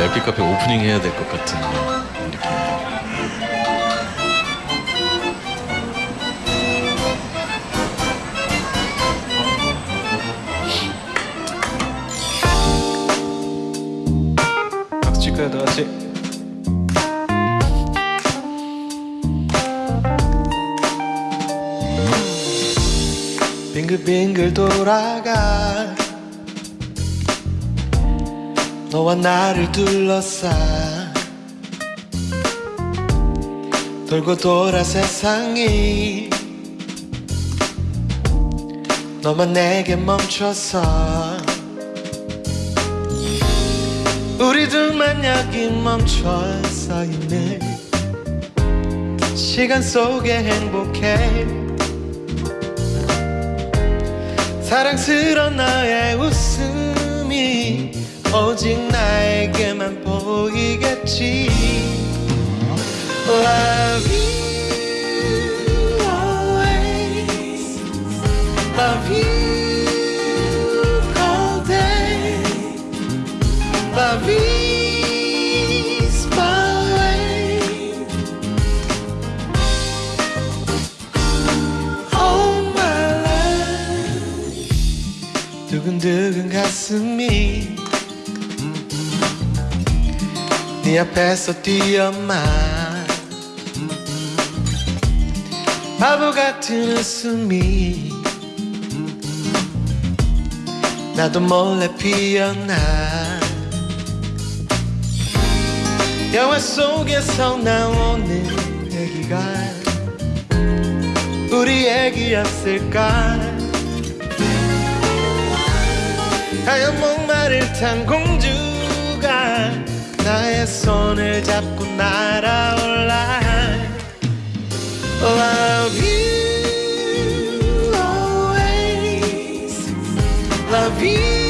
LP 카페 오프닝 해야 될 것 같은 느낌입니다. 다 같이? 빙글빙글 돌아가 너와 나를 둘러싸 돌고 돌아 세상이 너만 내게 멈춰서 우리 둘만 여기 멈춰 서 있는 시간 속에 행복해. 사랑스런 너의 웃음이 오직 나에게만 보이겠지 Love you always Love you all day Love is my way All my life 두근두근 가슴이 네 앞에서 뛰어만. 바보 같은 웃음이. 나도 몰래 피어나. 영화 속에서 나오는 얘기가 우리 얘기였을까? 하얀 목마를 탄 공주가 나의 손을 잡고 날아올라 Love you always Love you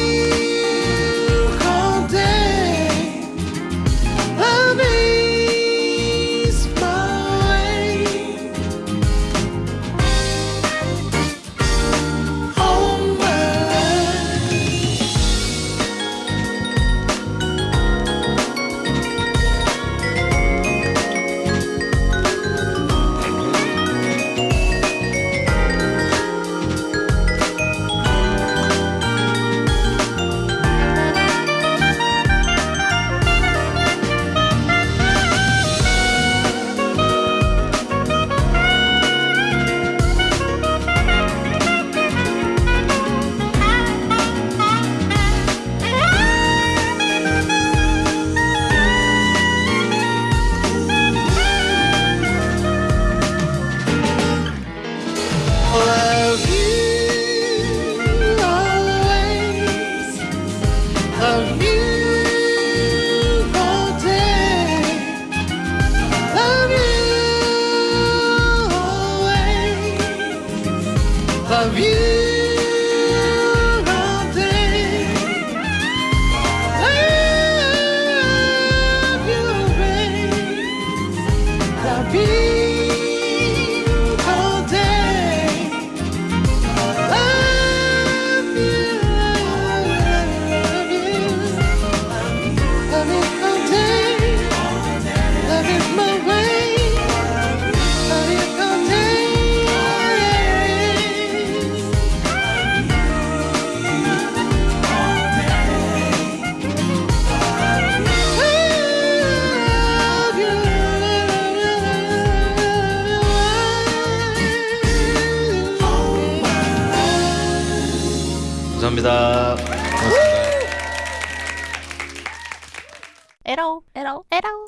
감사합니다. 고맙습니다. 에러 에러 에러